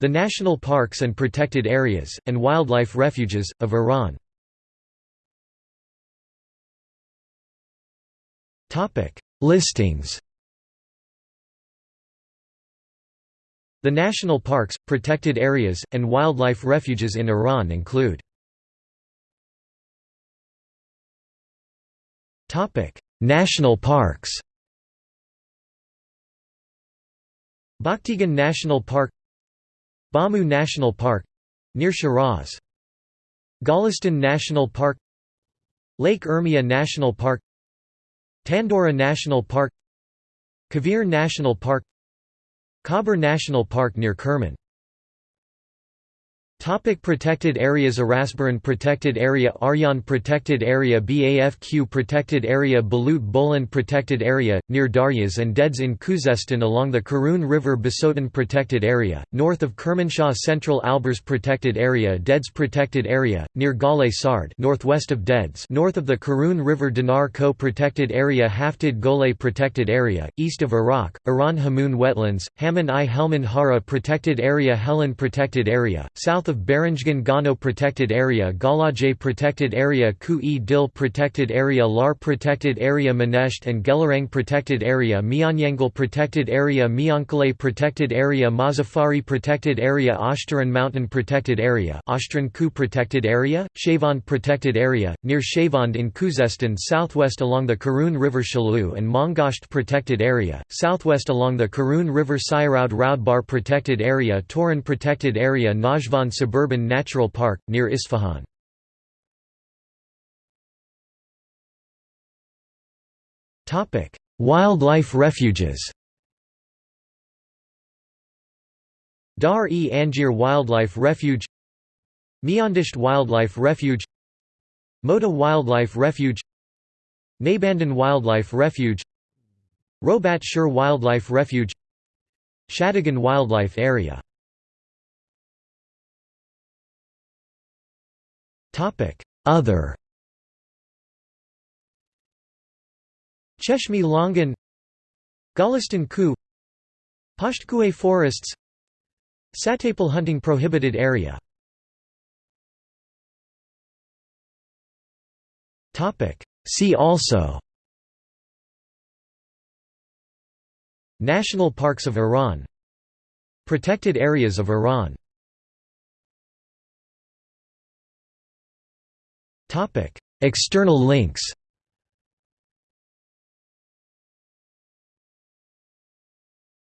The national parks and protected areas, and wildlife refuges, of Iran. Listings The national parks, protected areas, and wildlife refuges in Iran include National parks Bakhtegan National Park Bamu National Park near Shiraz. Golestan National Park Lake Urmia National Park Tandoureh National Park Kavir National Park Khabur National Park near Kerman Topic protected areas Arasbaran Protected Area Aryan Protected Area BAFQ Protected Area Balut Bolan Protected Area, near Daryas and Deds in Khuzestan along the Karun River Bisotun Protected Area, north of Kermanshah Central Alborz Protected Area Deds Protected Area, near Gale Sard northwest of Deds north of the Karun River Dinar Ko Protected Area Haftad Gholleh Protected Area, east of Arak, Iran Hamoon Wetlands, Haman i Helmand Hara Protected Area Helen Protected Area, south of Baranjgan Gano Protected Area Galajay Protected Area Ku-e-Dil Protected Area Lar Protected Area Manesht and Gelarang Protected Area Mianyangal Protected Area Miankaleh Protected Area Mozaffari Protected Area Oshtaran Mountain Protected Area Oshtran Ku Protected Area, Shavand Protected Area, near Shavand in Khuzestan southwest along the Karun River Shalu and Mongasht Protected Area, southwest along the Karun River Sayaraud Raudbar Protected Area Turan Protected Area Najvan Suburban Natural Park, near Isfahan. Wildlife refuges Dar-e-Anjir Wildlife Refuge Miandasht Wildlife Refuge Mota Wildlife Refuge Naybandan Wildlife Refuge Robat Shur Wildlife Refuge Shadegan Wildlife Area Other. Cheshmi Longan Gulistan Ku. Pashtkue forests. Satapal hunting prohibited area. See also. National parks of Iran. Protected areas of Iran External links